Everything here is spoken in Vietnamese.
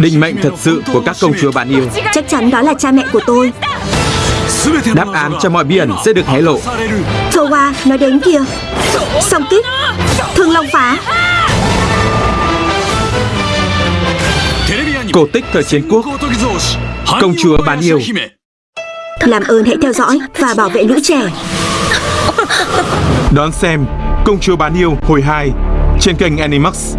Định mệnh thật sự của các công chúa bạn yêu. Chắc chắn đó là cha mẹ của tôi. Đáp án cho mọi bí ẩn sẽ được hé lộ. Towa nói đến kìa. Song kích. Thương Long phá. Cổ tích thời chiến quốc. Công chúa bán yêu. Làm ơn hãy theo dõi và bảo vệ lũ trẻ. Đón xem Công chúa bán yêu hồi 2 Trên kênh Animax.